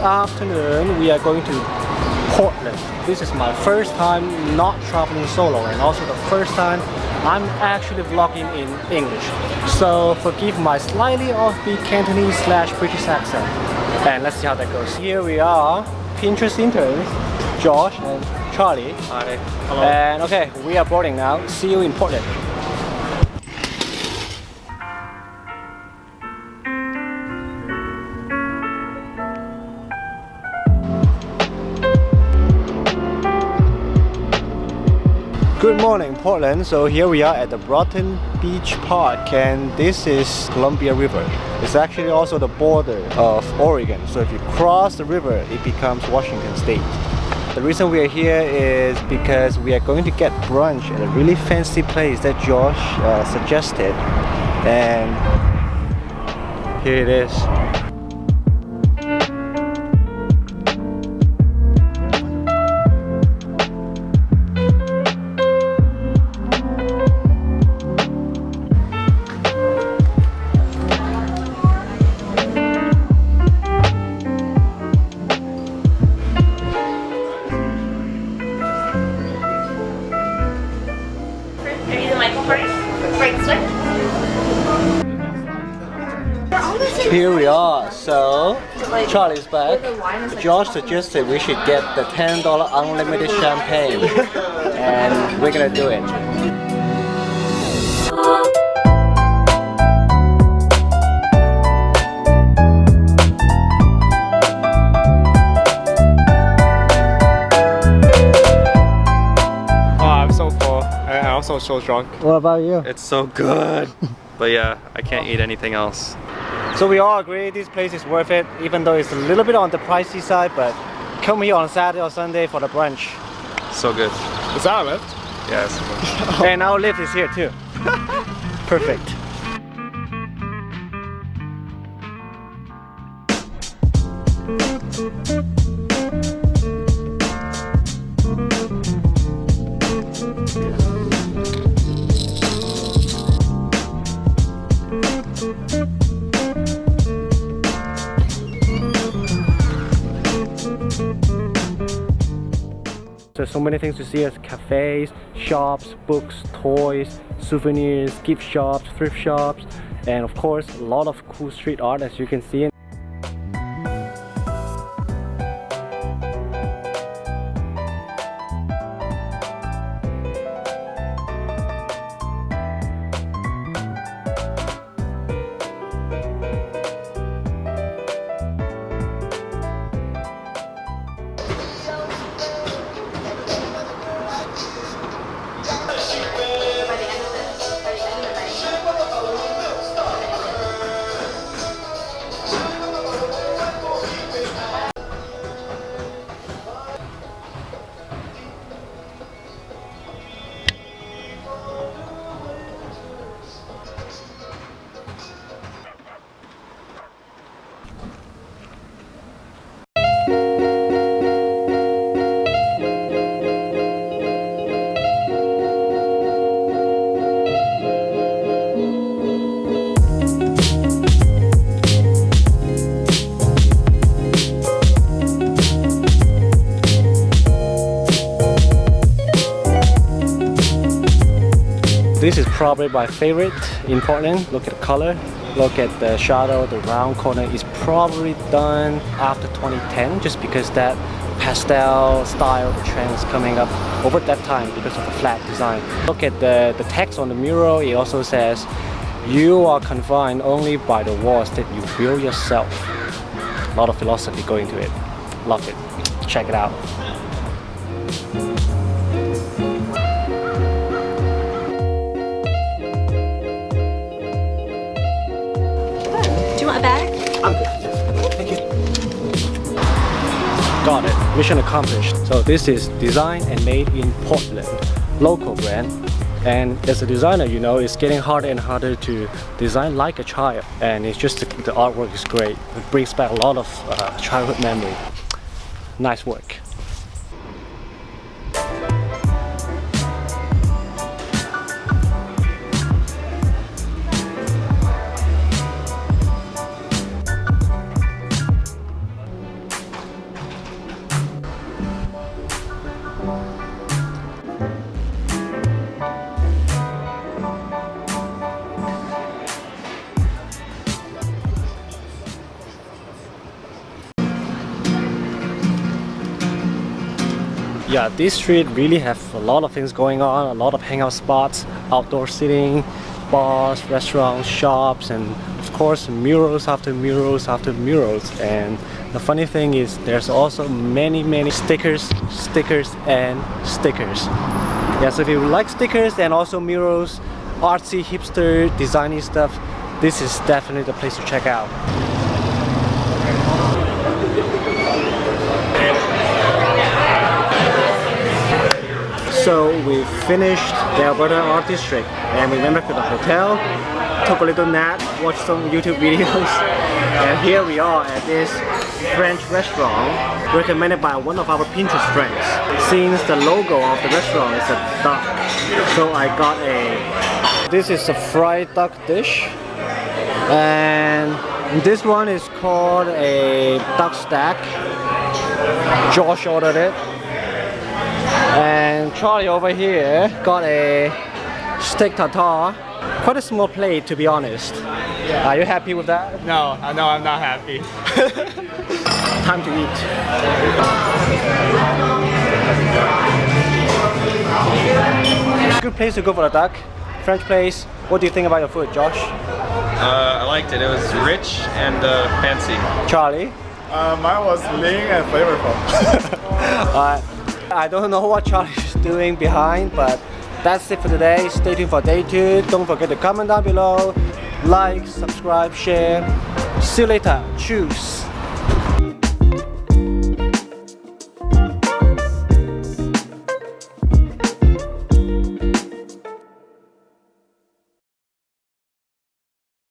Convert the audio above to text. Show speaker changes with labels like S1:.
S1: afternoon we are going to Portland. This is my first time not traveling solo and also the first time I'm actually vlogging in English. So forgive my slightly offbeat Cantonese slash British accent. And let's see how that goes. Here we are, Pinterest interns, Josh and Charlie.
S2: Hi. Hello.
S1: And okay, we are boarding now. See you in Portland. Good morning Portland. So here we are at the Broughton Beach Park and this is Columbia River. It's actually also the border of Oregon. So if you cross the river, it becomes Washington State. The reason we are here is because we are going to get brunch at a really fancy place that Josh uh, suggested and here it is. Here we are. So Charlie's back. Josh suggested we should get the $10 unlimited champagne. and we're gonna do it.
S2: Oh, I'm so full. I- I'm also so drunk.
S1: What about you?
S2: It's so good. but yeah, I can't eat anything else.
S1: So we all agree this place is worth it, even though it's a little bit on the pricey side, but come here on Saturday or Sunday for the brunch.
S2: So good.
S3: Is that a Lyft?
S2: Yes.
S1: and our Lyft is here too. Perfect. There's so many things to see as cafes, shops, books, toys, souvenirs, gift shops, thrift shops, and of course a lot of cool street art as you can see. Probably my favorite in Portland. Look at the color, look at the shadow, the round corner is probably done after 2010 just because that pastel style trend is coming up over that time because of the flat design. Look at the, the text on the mural, it also says you are confined only by the walls that you build yourself. A lot of philosophy going to it. Love it. Check it out. Mission accomplished. So this is designed and made in Portland. Local brand. And as a designer, you know, it's getting harder and harder to design like a child. And it's just, the artwork is great. It brings back a lot of uh, childhood memory. Nice work. Yeah, this street really have a lot of things going on, a lot of hangout spots, outdoor seating, bars, restaurants, shops, and of course murals after murals after murals. And the funny thing is there's also many, many stickers, stickers, and stickers. Yeah, so if you like stickers and also murals, artsy, hipster, designy stuff, this is definitely the place to check out. So we finished the Alberta Art District and we went back to the hotel, took a little nap, watched some YouTube videos and here we are at this French restaurant recommended by one of our Pinterest friends. Since the logo of the restaurant is a duck, so I got a... This is a fried duck dish and this one is called a duck stack. Josh ordered it and Charlie over here got a steak tartare. Quite a small plate to be honest. Are you happy with that?
S2: No, I know I'm not happy.
S1: Time to eat. Good place to go for a duck. French place. What do you think about your food, Josh?
S3: Uh, I liked it. It was rich and uh, fancy.
S1: Charlie?
S2: Uh, mine was lean and flavorful.
S1: Alright. I don't know what Charlie is doing behind, but that's it for today. Stay tuned for day two. Don't forget to comment down below, like, subscribe, share. See you later. Choose.